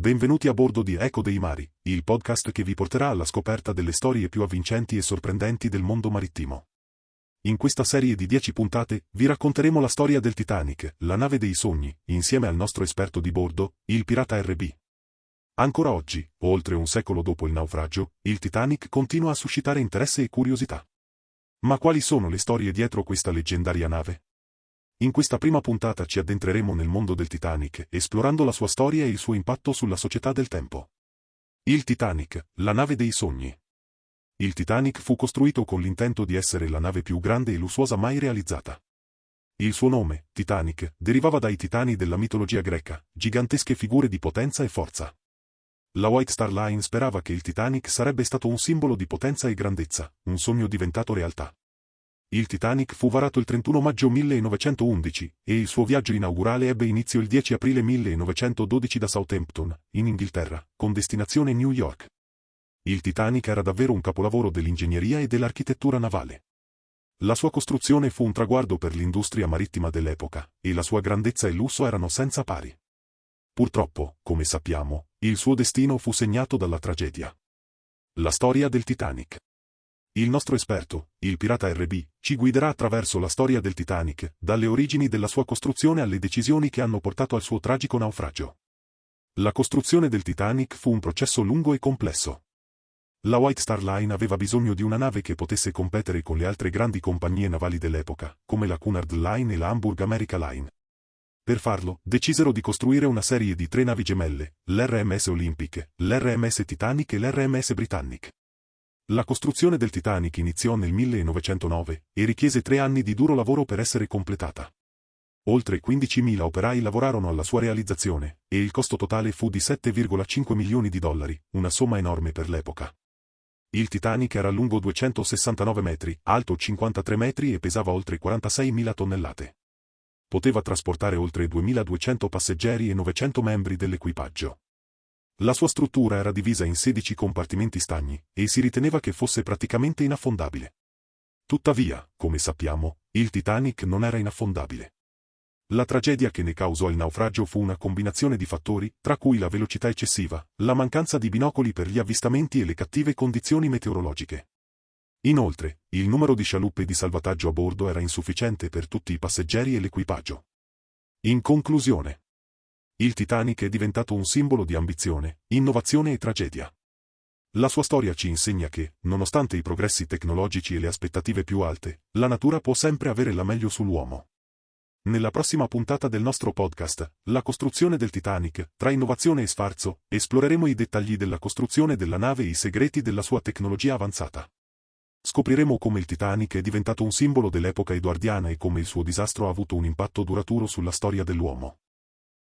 Benvenuti a bordo di Eco dei Mari, il podcast che vi porterà alla scoperta delle storie più avvincenti e sorprendenti del mondo marittimo. In questa serie di 10 puntate vi racconteremo la storia del Titanic, la nave dei sogni, insieme al nostro esperto di bordo, il pirata RB. Ancora oggi, oltre un secolo dopo il naufragio, il Titanic continua a suscitare interesse e curiosità. Ma quali sono le storie dietro questa leggendaria nave? In questa prima puntata ci addentreremo nel mondo del Titanic, esplorando la sua storia e il suo impatto sulla società del tempo. Il Titanic, la nave dei sogni. Il Titanic fu costruito con l'intento di essere la nave più grande e lussuosa mai realizzata. Il suo nome, Titanic, derivava dai titani della mitologia greca, gigantesche figure di potenza e forza. La White Star Line sperava che il Titanic sarebbe stato un simbolo di potenza e grandezza, un sogno diventato realtà. Il Titanic fu varato il 31 maggio 1911 e il suo viaggio inaugurale ebbe inizio il 10 aprile 1912 da Southampton, in Inghilterra, con destinazione New York. Il Titanic era davvero un capolavoro dell'ingegneria e dell'architettura navale. La sua costruzione fu un traguardo per l'industria marittima dell'epoca, e la sua grandezza e lusso erano senza pari. Purtroppo, come sappiamo, il suo destino fu segnato dalla tragedia. La storia del Titanic. Il nostro esperto, il pirata RB, ci guiderà attraverso la storia del Titanic, dalle origini della sua costruzione alle decisioni che hanno portato al suo tragico naufragio. La costruzione del Titanic fu un processo lungo e complesso. La White Star Line aveva bisogno di una nave che potesse competere con le altre grandi compagnie navali dell'epoca, come la Cunard Line e la Hamburg America Line. Per farlo, decisero di costruire una serie di tre navi gemelle, l'RMS Olympic, l'RMS Titanic e l'RMS Britannic. La costruzione del Titanic iniziò nel 1909 e richiese tre anni di duro lavoro per essere completata. Oltre 15.000 operai lavorarono alla sua realizzazione, e il costo totale fu di 7,5 milioni di dollari, una somma enorme per l'epoca. Il Titanic era lungo 269 metri, alto 53 metri e pesava oltre 46.000 tonnellate. Poteva trasportare oltre 2.200 passeggeri e 900 membri dell'equipaggio. La sua struttura era divisa in 16 compartimenti stagni, e si riteneva che fosse praticamente inaffondabile. Tuttavia, come sappiamo, il Titanic non era inaffondabile. La tragedia che ne causò il naufragio fu una combinazione di fattori, tra cui la velocità eccessiva, la mancanza di binocoli per gli avvistamenti e le cattive condizioni meteorologiche. Inoltre, il numero di scialuppe di salvataggio a bordo era insufficiente per tutti i passeggeri e l'equipaggio. In conclusione, il Titanic è diventato un simbolo di ambizione, innovazione e tragedia. La sua storia ci insegna che, nonostante i progressi tecnologici e le aspettative più alte, la natura può sempre avere la meglio sull'uomo. Nella prossima puntata del nostro podcast, La costruzione del Titanic, tra innovazione e sfarzo, esploreremo i dettagli della costruzione della nave e i segreti della sua tecnologia avanzata. Scopriremo come il Titanic è diventato un simbolo dell'epoca edoardiana e come il suo disastro ha avuto un impatto duraturo sulla storia dell'uomo.